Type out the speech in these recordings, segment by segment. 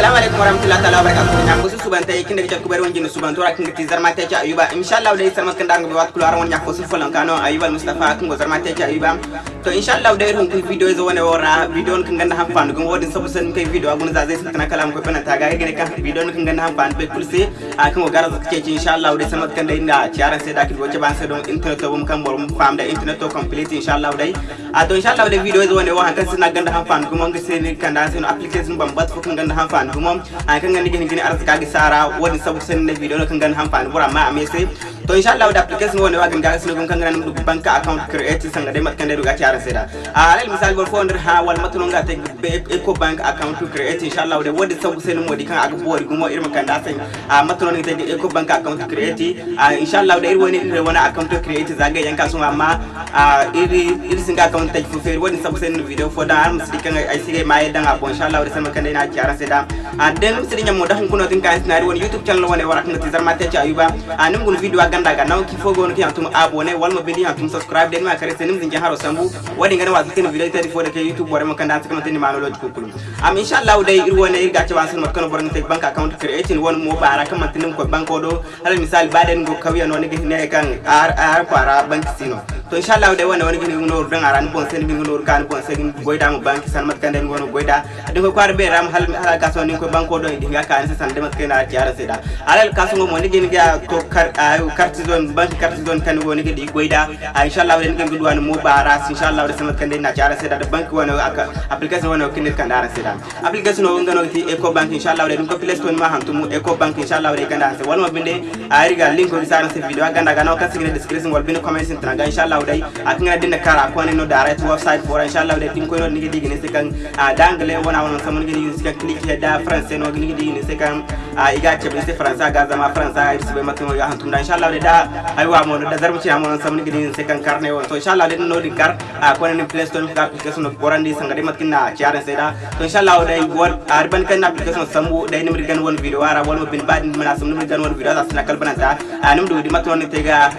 assalamu alaikum warahmatullahi taala wabarakatuh. Nya ko subanta e kinde jat kubare won jinu subanto rak ngati zarmate ci ayuba. Inshallah day sarma kandango be wat kulaar won nya ko sul folan kano ayuba mustafa ko zarmate ci ayuba. To inshallah day ron kun video zo wone wora video kan ganda ham fandu gum wodin sabu sen kay video. Agun za zai satana kalam ko pena taga gene kan video kan ganda ham fandu be kulse a kan gara zaka ce inshallah day sarmat kan day na ciaran sai da ki woce ban sai don internet bum kan borum fam da internet to complete inshallah day a to inshallah day video zo wone wa kan sina ganda ham fandu gum ngi sen kan da sen application bam bat fo kan ganda ham fandu gum a kan gani gini gini arzika gi sara wodi sabu sen ne video kan ganda ham fandu bura ma amese to inshallah da application woni wagin ga sunu kan ngana ndu bank account create sanga de mat kan de ga ciara seda a alal misal bor fonder ha wal matuno ga te eco bank account to create inshallah de wodi sabu sen modi kan aga bori gumo irma kan da sen a matuno ni te eco bank account create. A inshallah de irwoni ire wona account to create zaga yanka suma amma iri iri singa account te fu fer wodi sabu sen video fo da am sidi kan ay sige maye danga bon inshallah de sama kan de na ciara seda den sidi nyamo da hun tin kan sinari woni youtube channel woni wara kan ti zarma te ci ayuba. A nim gun video ganda ga naw ki fogo no ki antum abone wal mo bindi antum subscribe den ma kare senim zinja haro sambu. Wadi ngana wa tin video tadi fo de ke youtube bore mo kanda sakama tin ma lo ko kulum am inshallah dai ir wona ir gacha wasan mat kono bor ngate bank account creating won mo bara kam tin ko baden go kawiya no ne ne kan ar ar para bank to inshallah dai wona woni gini no dan aran bon sen mi no kan bon sen goida mo bank san mat kande ngono goida. De ko kwar be ram hal hala gaso ni ko banko do di ga kan san de mat kena tiara seda alal kaso mo ni gini ga to kar carte zone banque carte zone kan woni gidi goida. Inshallah wen ngi duwan mo bara inshallah de samat kande na tiara seda de banque wono aka application wono kinir kan dara seda application o ngano ti eco bank inshallah de ko play store ma hantum eco bank inshallah de kan dara wal mo binde ari ga link ko sara se video. Ganda ga no kan sigine description wal binde comment sin tanga inshallah de ak ngana dinna kara ko ne no to website for inshallah de tin ko no ngi digi ne se kan dangle wona wona samon ngi use kan click da france no ngi digi ne se kan iga chebe se france ga zama france ai se matno ya hantum da. Inshallah de da aywa mo da zarmu ci amon samni gidi se kan karne won to inshallah de no di kar a ko ne play store ka application no borandi sanga de matkin na ciare se da. To inshallah de won arban kan application sambu de ni gan won video ara won bin bad mana sam ni gan won video da sna kalbana ta anum do di matno ni tega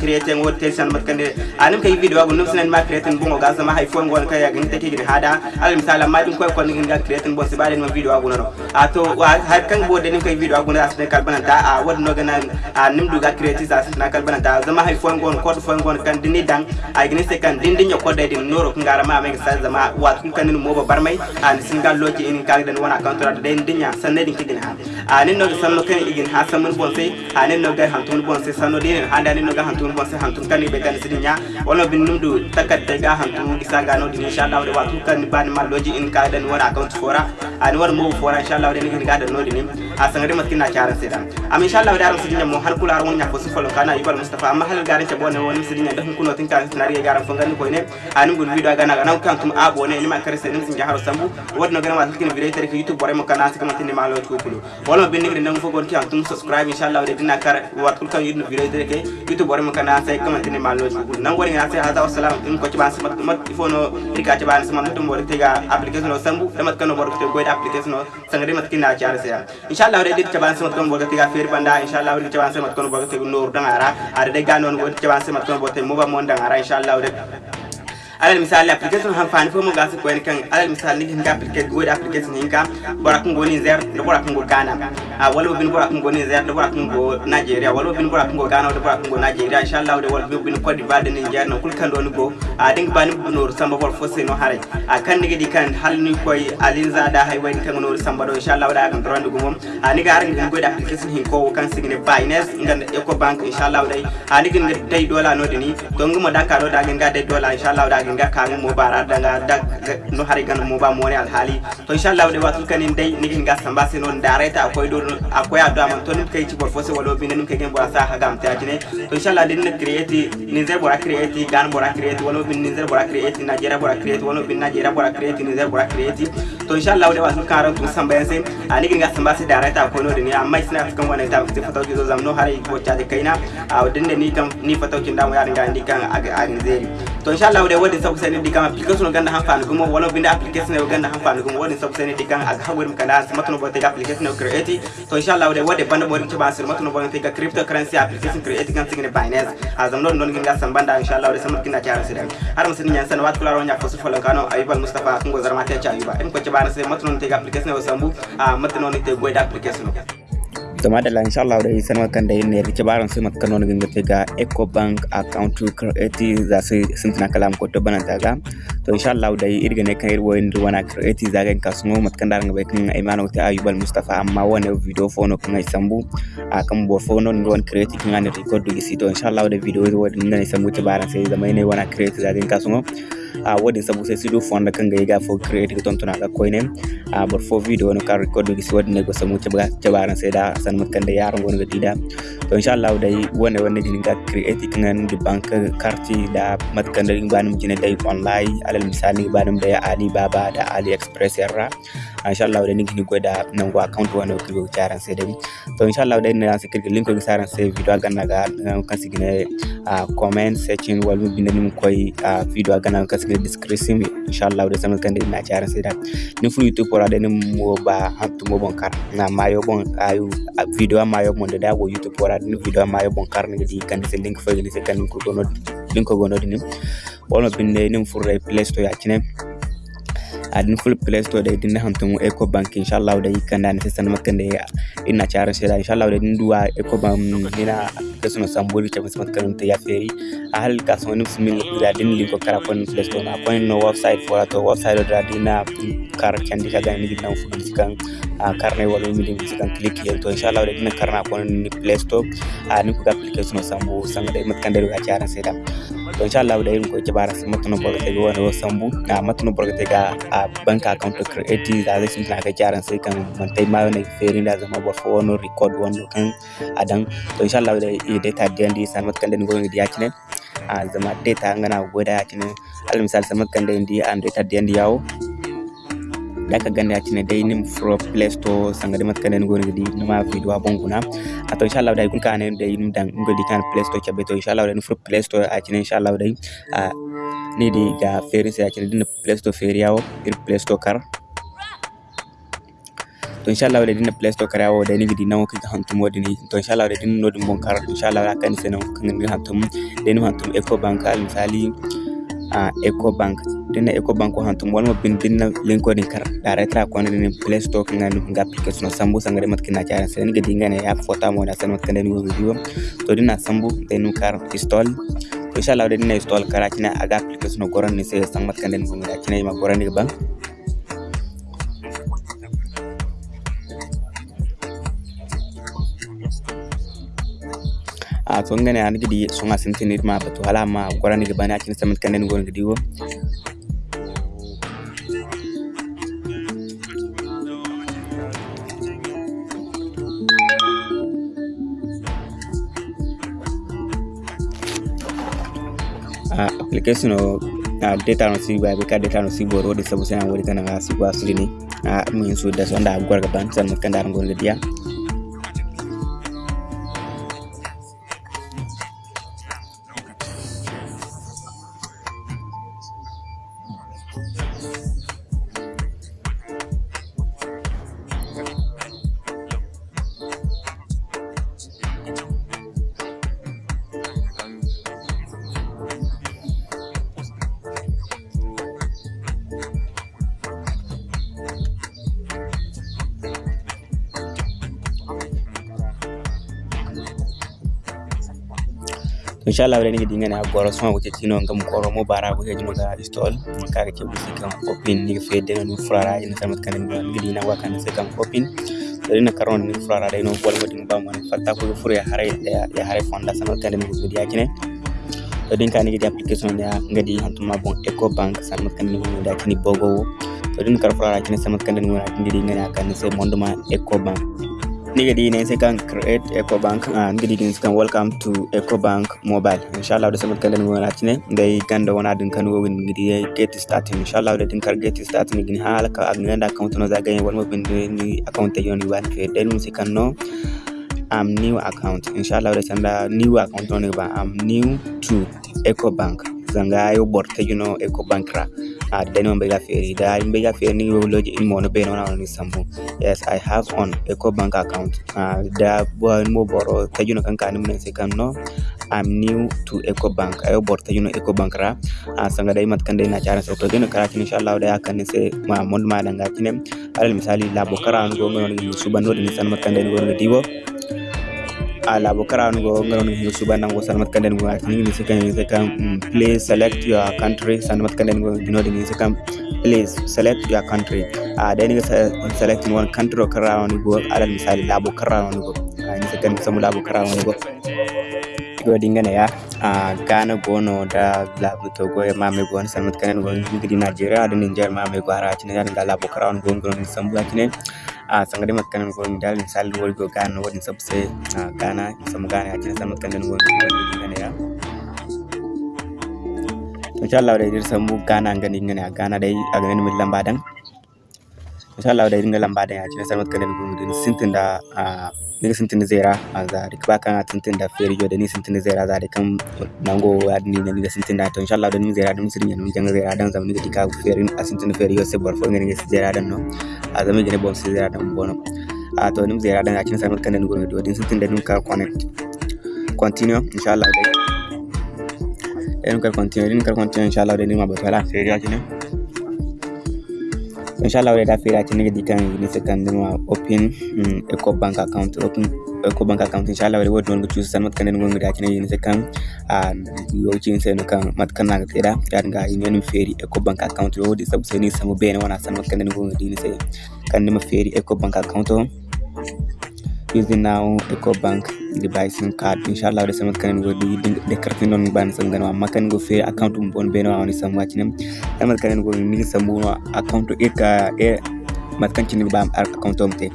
create won tension matkan de anum kay video gun num sinan ma create bongo ga sama hay fon gon kay gin take gidi hada. Al misala ma din koy ko ni ga create bon se bade no video a to har kan bo kay video gun da sna kalbana ta a won no gana du ga sna kalbana ta hay fon gon ko fon gon kan dini dang se kan de din noro ma kun kan mo an in kan den dinya sanne din ha. Anin no kan igin ha samun sai anin no ga hantun sai sanno din ha da no ga hantun sai hantun kan be kan sidinya wala bin num du takadde ga hantun isa ga no din insha Allah de wa kun kan ban ma loji in ka den wana account fora an war mo fora insha Allah de ni ga da no din a sangare matkina charan sai da am insha Allah da ran sidinya mo har kula ron nya ko su folo kana ibal mustafa. Amma hal garin ce bonne woni sidinya da kuno tin kan sinari garan fangani ko ne anin gun video gana gana kan tum abo ne ni ma kare sai nin sin jaharo sambu. Wadno gana ma tin video tare youtube bore mo kana sika matin ma lo ko kulu wala bin ni ndangu fogon kan tum subscribe inshallah de dina kar wat kul kan video tare youtube bore mo kana sai kama tin ma lo ko nangori ngana se hada wassalam dum ko ci ba sama ɗumat il faut no rika ci cuɓani samat to mboɗo tega application o sambu kan kano mboɗo te goy application o sangre mat kinna cara seya inshallah re dit ci ɗiɗ cuɓan samat kono mboɗo tega fer banda inshallah re dit ci ba sama cuɓan samat kono mboɗo tegu noru dangara ada de ga non noon mboɗo cuɓan samat kono bo te mo moba mon dangara inshallah re alal misali application han fani fo mo gasi ko en kan alal misali ni hinga application go application hinga bora kun goni zer do bora kun go Ghana. A wala bin bora kun goni zer do bora kun go Nigeria. Wala bin bora kun go Ghana do bora go Nigeria. Inshallah de wala bin Cote d'Ivoire de Niger no kul kan do ni go. A ding bani no samba bol fo se no hare. A kan nigi di kan hal ni koy alin zada hay wani kan no samba do. Inshallah da kan rondu go mom a ni ga aran go application hin ko kan signe Binance ngan Eco Bank inshallah dai a ni gin dai dola no dini don gumo da ka do da gin ga dola inshallah da nga kangu mo bara danga dag no hari gan mo ba mone alhali. To inshallah de watul kanin dai nigin ga samba se non dareta akoy do akoy ado am to nim kay ci bor fose walo bin nim kay gen bora sa hagam ta jine to inshallah din ne create ni zer bora create gan bora create walo bin ni zer bora create nigeria bora create walo bin nigeria bora create ni zer bora create. To inshallah de watul karan tu samba yanse anigin ga samba se dareta akoy no din amma sina kan wana ta fi fataw zo zam no hari ko cha de kaina. A din ne ni kam ni fataw kin da mo ya dinga ndi kan a zeri. to inchallah wode woden sabu sen indi application ganda hanfani ɗum o walla binde application e o ganda hanfani ɗum woden sabu sen indi kam aga ha woni bote application o create. To inchallah wode wode banda ɓorin coɓa sir matano bo tega cryptocurrency application create gam signe binance. Asam ɗon ɗon guinga san banda inchallah wode samat kinda caro siɗen sen ñan sen wat kularo ñak fosul folon kano ayibal moustapha kungo zarmate cayuba en ko coɓano se matano tega application o sambu a ah, te goyde application. Zama da insha Allah da san makan da yin ne riƙe baran sai matkan wani ganga ga Eco Bank account to create za su sun tana kalam ko to bana taga to insha Allah da irga ne kan irwo inda wana create za ga kasuno matkan da ga kan Aimanu ta Ayubal Mustafa amma wani video fono kan ai sambu a kan bo fono ni wani create kin an record du gisi to insha Allah da video wo din ne sambu ta baran sai zama ne wana create za ga kasuno. A wadin sabu sai sido fonda kan ga ga fo create ko tontona ga koine. A bor fo video no kan record du gisi wadin ne go samu ta baran sai da san matkan da yaron gon ga dida to insha Allah dai wanda wanda jini ga create kan di bank karti da matkan da banum jini dai online alal misali banum da Ali Baba da Ali Express yarra. Insha Allah dai nigi go da nan go account wanda ko go charan sai dai. To insha Allah dai na sai kirgin link video ga na ga kan sigine comment section wal mu binda nim koy video ga na kan sigine description insha Allah dai sanan kan dai na charan sai da ni youtube wala dai nim mo ba kar. Na mayo bon ayu video mayo mon da go youtube wala ni video mayo bon kar ni di kan link fa ni sai kan ko gono link dinim wono binde nim fu play store ya kine adin full play store da idin hamtun eco bank. Inshallah da ikanda ne sai makan da ina charan sai da inshallah da duwa eco bank nina da suna samburi ta musamman kan ta yaferi a hal ka sun nufin min da din liko kara kon play store. Na kon no website for to website da dina kar kan di kaga ni gidan kan a karne wala mi din kan click yel to inshallah da dina karna kon ni play store. A ni ku application ಸಂಬು ಸಂಗಡೆ ಮತ್ತು ಕಂಡರು ಆಚಾರ ಸೇರ ಇನ್ಶಾಲ್ಲ ಅವ್ರು ಏನು ಕೊಚ್ಚೆ ಬಾರ ಮತ್ತೊಂದು ಬರುತ್ತೆಗೆ ಒಂದು ಸಂಬು ಮತ್ತೊಂದು ಬರುತ್ತೆಗೆ ಆ bank account create transaction na ga jaran sai kan mantai ma wani ferin da zama ba fo wani record wani kan adan. To insha Allah da data da yanda san matkan da ni gobe da a zama data ngana goda yakine al misal san matkan da indi data da yawo. Da ka ganda yakine dai nim fro play store sanga de mat kan den go ngi numa video bonguna a to inshallah da kun kan dai nim dan ngodi kan play store chabe to inshallah da fro play store yakine inshallah dai a ni di ga feri sai yakine din play store feri yawo ir play store kar. To inshallah da dinna play store karawo da ni gidi nawo kan hantum wodi ni. To inshallah da dinna bon kar inshallah kan sai nan kan ni hantum da ni hantum eco bank al misali ecobank. Dina ecobank waxaan tum walma bindina linkoni kar directra kwana dina play store kanga nu nga application sambu sangare mat kina chara. Sen ga dinga ne app photo mo na sen mat kanda nu video to dina sambu dinu kar install. Inshallah dina install kara kina aga application goran ni se sang mat kanda nu ngira kina ma goran ni bang a to ngane an gidi sunga sintinir ma batu hala ma gorani ga bana kin samat kanen gon gidi wo application o data no si ba data si bo ro de sabu sai an wori kana si ba su ni. A mun so da sonda gorga ban san kan dar gon gidi ya inshallah wala ngi dingana goro sama wuce tino ngam goro mo bara ko hejino ga install. Kaga ke busi kan open ni fe de no frara ina tamat kan ngi dina wa kan se kan open to ina karon ni frara de no bol modin ba mo fatta ko fure ya hare ya hare fonda sama kan ni ngi dia kine. To din kan application ya ngadi hantuma bon eco bank sama kan ni ngi da kini bogo. To din kar frara kine sama kan ni ngi dingana kan se monduma eco bank ngadineen kan create ecobank ngadineen kan welcome to ecobank mobile. Inshallah de samat kan den wonatine de kan do wona den kan wo ngin ngi get start. Inshallah de den kar get hal ka ak ngenda account no za gagne wal mo ni account te yoni wan fe den I'm new account. Inshallah de samba new account no ba am new to ecobank zanga yo bor te you know at Mbega Ferry. The Mbega Ferry lodge in Monobeno on Istanbul. Yes, I have on Eco Bank account. Uh, the one borrow Tajuno can can second no. I'm new to Eco Bank. I bought Tajuno Eco Bank ra. Uh, sanga dai mat kan dai na chara so Tajuno karachi inshallah da kan se ma mon ma danga tinem. Alal misali labo karan gongo ni subano ni san mat kan dai gongo diwo. Ala bo karan go ngaron ni suba nango sanmat kanden go atini ni sekan ni sekan please select your country sanmat kanden go dino ni sekan please select your country. A da ni select one country karan go ala misali labo karan go. Ni sekan samu labo karan go. Go dingane ya. A gana gono da labu to go ma me go sanmat kanden go. Ni Nigeria da Niger ma me go ara tini da labo karan go ngron sambu atini Ah, a sangare makkan gon dal, misal wol go kan won sabse kana sam kana atin sam kan gon kana ya to insha Allah dai dir sambu kana ngani ngani kana dai a ganin millan badan inshallah da ringa lamba da ya na sarmat kanin gumu da sintin da ni sintin zera za dik ba kan sintin da feriyo da ni sintin zera za kan nango ya ni ne da sintin da to inshallah da ni zera da musirin yan janga zera dan zamani da dika ferin a sintin feriyo sai bar fon ne zera dan no. A zamani da ne zera dan bono. A to ni zera dan ya na sarmat kanin gumu da sintin da ni ka connect continue inshallah da eh, ni ka continue ni ka continue inshallah da ni ma ba la feriyo ne inshallah we'll have that you the can if you can open um, eco bank account open eco bank account inshallah we'll do to choose some can go that you need can and you change and can mat can na da dan ga yin feri eco bank account wo di sub sai ni samu bayan wana san kan go ni sai kan ni feri eco bank account using now eco bank device card. Inshallah wala sama kan go di de carte non ban sam gan ma kan go fe account um bon beno on wani sam wacinem samat kan go ni sam no account e ka e mat kan cin ba account um te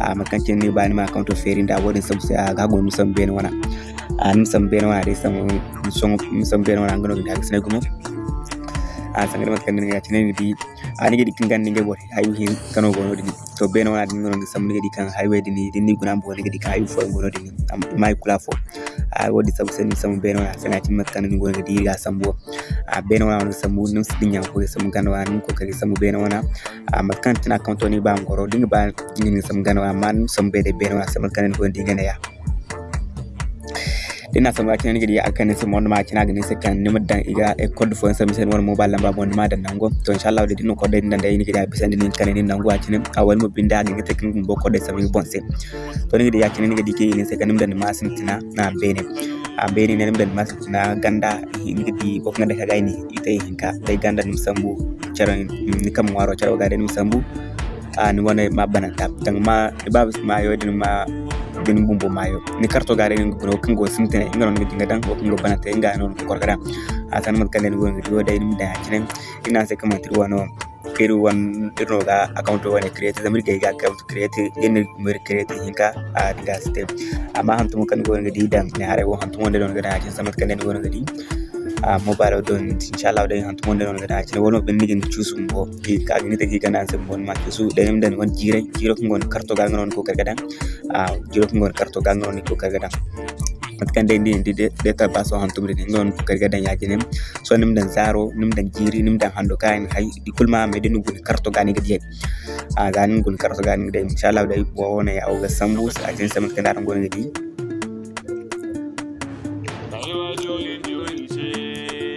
a mat kan cin ba ni ma account feri nda wodin sam se ga go mi sam beno wana. A ni sam beno wana de sam song mi sam beno wana ngano da sene gumo a sangre mat kan ni ga cin ni di ani dikin gan ni gebo ayu hin kano gono dini to be no adi ngono sam ni gedi kan highway dini dini guna bo ni gedi kan hayu fo gono dini am mai kula fo a wodi sabu sen sam be no sana tin mat kan ni gono gedi ga sambo a be no wana sambu nim sidinya ko sam gano wan ko kadi sam be no wana a mat kan tin account ni ba ngoro dinga ba ni sam gano man sam be de be no sam kan ni gono dinga ya dina sama kina ngi ya akan sai mon ma kina gani sai kan ni madan iga e code fo sai sai won mobile number mon ma dan nango. To inshallah de dino code din da ni gida bisan din kan ni nango akine a wani mo binda ngi te kin bo code sai bon sai. To ni gida yakine ni gidi ke ni sai kan dan ma sin tina na bene. A bene ne dan ma sin tina ganda ni gidi ko ngada ka gaini ite hinka dai ganda ni sambu cara ni kam waro cara ga ni sambu a ni wona ma banata tang ma ba ma yo din ma gani bumbo mayo. Ni karto gare ni ko kan go sintene ngaro ngi dinga dan ko ngo bana te nga non ko korgara asan mat kalen go ngi do dai mi da kinen ina se kama tir wano kiru wan irno ga account wane create zamir ga ga account create in mir create hinka a diga step amma hantum kan go ngi dan ne hare wo hantum wonde don ga da samat kalen go ngi a mobile don inshallah dai han tumonde non gada ci wono ben nigin chusum bo ki ka ni te ki kana sem bon ma chusu de nem den won jire jiro ko ngon karto ga ngon ko kargada a jiro ko ngon karto ga ngon ko kargada mat kan dai ndi de de ta baso han tumri ngon ko kargada ya jinem so nim den zaro nim den jiri nim den hando kain hay di kulma me den ngun karto ga ni gadi a ga ni ngun karto ga ni de inshallah dai bo wona ya o ga sambu a jin samat kan da ngon gadi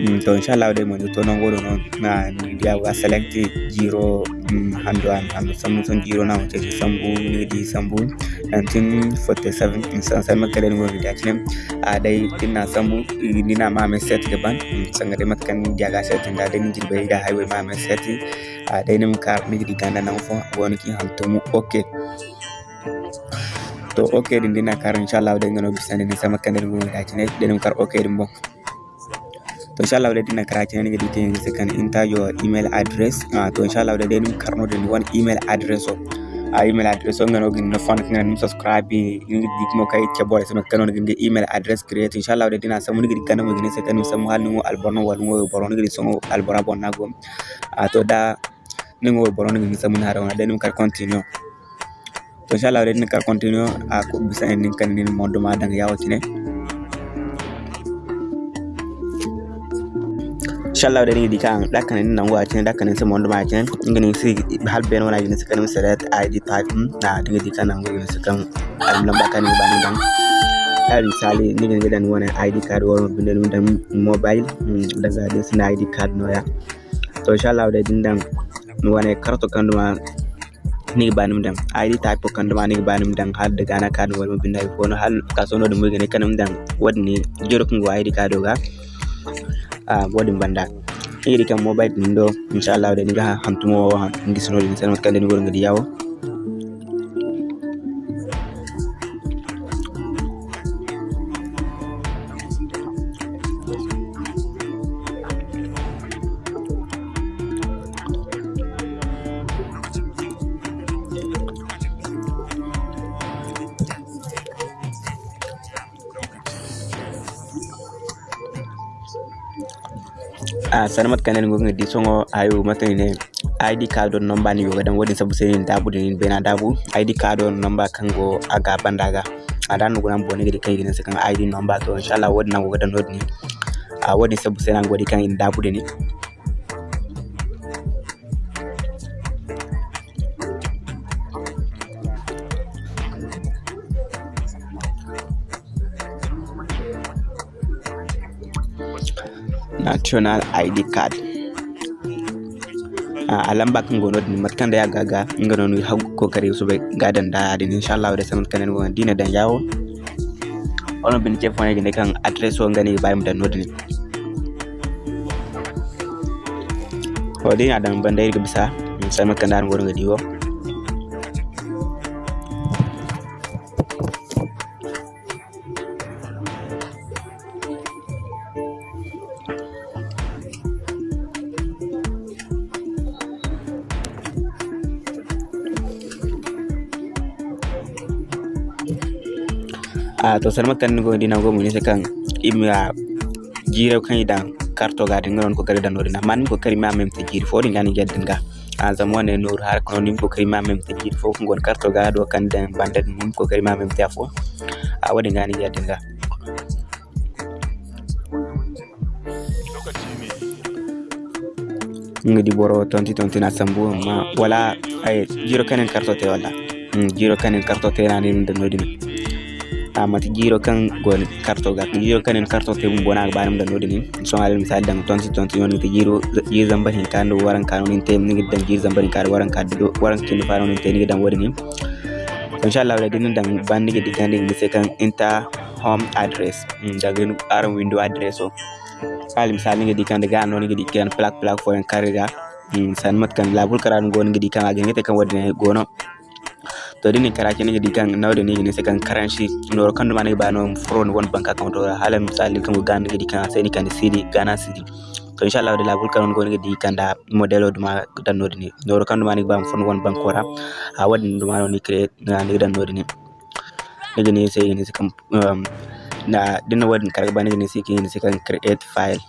to inshallah de mo to non godo non na dia wa select jiro hando an hando sambu son jiro na wote sambu ni di sambu 1947 insan san makale ngo dia chinem a dai tinna sambu ni na ma me set de ban. Sanga de matkan dia ga set da de ni jirbe da highway ma me set a dai nim ka mi di ganda na fo woni ki hanto mu okay to okay din dina kar inshallah de ngono bisani ni sama kan de ngo dia chine de nim kar okay din bo to inshallah wala na kara ne gadi tin second enter your email address uh, to inshallah wala den karno den one email address o a email address o ngano gin no fan ngana nim subscribe ngi dik mo kay ci bole sama kanon gin email address create inshallah wala na samu ngi kanam gin second samu hal ngo alborno wal ngo boron ngi songo albora bon nago a to da ngo boron ngi samu na rawana den kar continue to inshallah wala ni kar continue a ko bisa en kan ni mondo dang yawo inshallah da ni di kan dakan nan wa tin dakan sama wanda ma tin ngani si hal ben wana ni sakan salat id type na dinga di kan nan ngani sakan al lamba kan ni dan al misali ni ga dan wani id card wala bin dan mobile daga da sina id card no ya to inshallah da din dan wani karto kan ma ni banum dan id type kan ma ni banum dan har daga na card wala bin dai fono hal ka sono da mu ga ne kanum dan wadni jiro kun id card ga Ah, wadin banda iri kam mobile ɗum ɗo inchallahu ɗen ga hamtumowo ha ni sanu kande ni gorgadi yawo a sanamat kanen go ngadi songo ayo matani ne id card on number ni yoga dan wodi sabu sen dabu din bena dabu id card on number kango aga bandaga. Adan go nan boni gidi kai gina sekan id number to inshallah wodi nan go dan wodi a wadin sabu sen an godi kan dabu din national id card. A lamba kan gono din matkan da ya gaga ngano no ha kokari so be gadan da din inshallah da samat kanen ono bin ke fone gine kan address o ngani bayim dan nodin o dina dan bandai ga bisa samat kan dan gono ngadi a to sarma kan go dina go mun kan imya jire kan ida karto ga dinga non ko kare dan nodina man ko kare ma mem te jiri fo dinga ni gedden ga. A zaman ne nur har ko nim ko kare ma mem te jiri fo ko gon karto ga do kan dan banda nim ko kare ma mem te fo. A wadi ga ni gedden ga. Ngadi boro tonti tonti na sambu ma wala ay jiro kanen karto te wala. Jiro kanen karto te na ni dan nodina amati jiro kan gon karto ga jiro kan en karto te mun bona banam da nodini so al misal dan tonti tonti yon te jiro jiro zamba hin kan do waran kan nin te ni dan jiro zamba kan waran kan do waran kin faro nin te ni dan wadini inshallah da din dan ban ni di kan ni se kan inta home address da gen aran window address so. Al misal ni di kan daga no ni di kan plak plak fo en kariga san mat kan labul karan gon di kan agin te kan wadini gono to din kara ni ne dikan na ni ne ne sekan karanshi. No kan ma ne ba no fro ne won banka kan to hala misali kan ga ne dikan sai ni kan sidi gana sidi. To insha Allah da labul kan gon di kan da modelo duma dan no ni no kan duma ni ban fon won bankora a wadin duma no ni create na ni dan no ni ni ne sai ni sekan na dinna wadin karga ba ni ne sai ne sekan create file.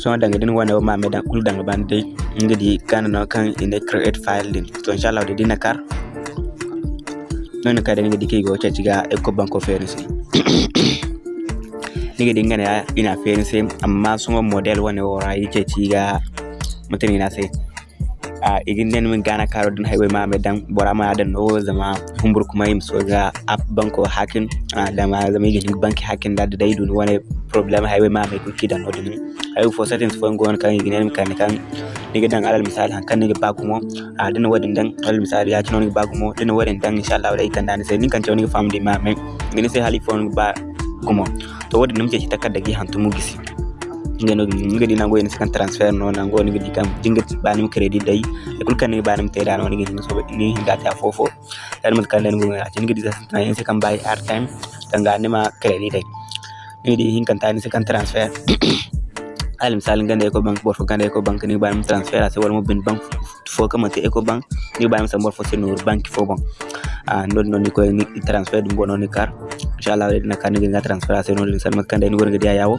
So danga din wani ma me dan kul danga ban dai ngadi kana no kan ine create file din to inshallah de dina kar. Non ka de ngadi ke go cha ciga eco banko ference nige dinga ne ina ference amma sun model wani wora yake ciga mutane na sai a igin den min gana karo din highway ma dan bora ma dan no zama humbur kuma yim so ga app banko hacking. Da ma zama igin banki hacking da dai dun wani problem highway ma mai kuki dan no din ay for settings fo ngon kan igin kan kan. Nige dan alal misal han kan nige bagumo a din wadin dan alal misal ya ci no nige bagumo din wadin dan insha Allah dai kan dan sai nin kan ci no nige family ma mai ngini sai hali fo ba gumo to wadin nimke ci takadda gi hantumu gisi. Ngeno ngedi nango en sekan transfer no nango ni ngedi kam jingat banim credit dai. E kul kan ni banim te dano ni ngedi so ni hinda ta fofo dan mat kan ngo ngati ngedi sa tan en sekan buy air time tanga ni ma credit dai. Ngedi hin kan tani sekan transfer al misal ngande ko bank bor fo ngande ko bank ni banim transfer ase wal mo bin bank fo kam te eco bank ni banim sa bor fo se nur bank fo bon a non non ni ko ni transfer dum bono ni kar. Inshallah dina kan ni nga transfer ase non sal mat kan dai ni wor ngedi yawo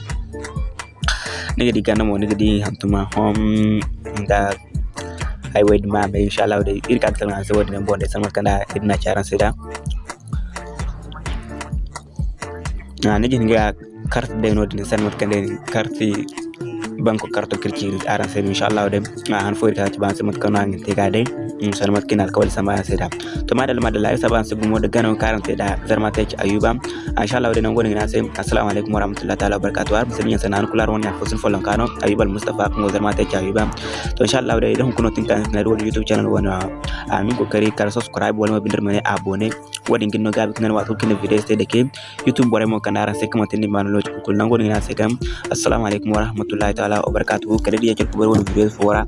nigga di ganamo nigga di hantuma hom da ay waydi ma be inshallah de ir kan tan se wodi bonde san kanda idna charan seda na ne jin ga carte de no din san kanda carte banko carte kirci aran se inshallah de han fo ta ban se mat kana ngi te ga de san mat kinal kawal sama seda to madal madal ay saban gumo de gano karante da. Zarma ta ci ayuba. Inshallah de nan goni na sai assalamu alaikum warahmatullahi ta'ala wabarakatuh. Har musulmi sanan kular wani fosin folon kano. Ayuba mustafa kun zarma ta ci ayuba. To inshallah de idan kuno tin kan na youtube channel wani amin kokari kar subscribe wala bindir mane abone. Wadin ginno gabi kinan wato kinan video sai da ke youtube bore mo kanara sai kuma tin man lokaci kul nan goni na sai kam assalamu alaikum warahmatullahi ta'ala taala wabarakatuh. Kada dia cukup berbuat foora.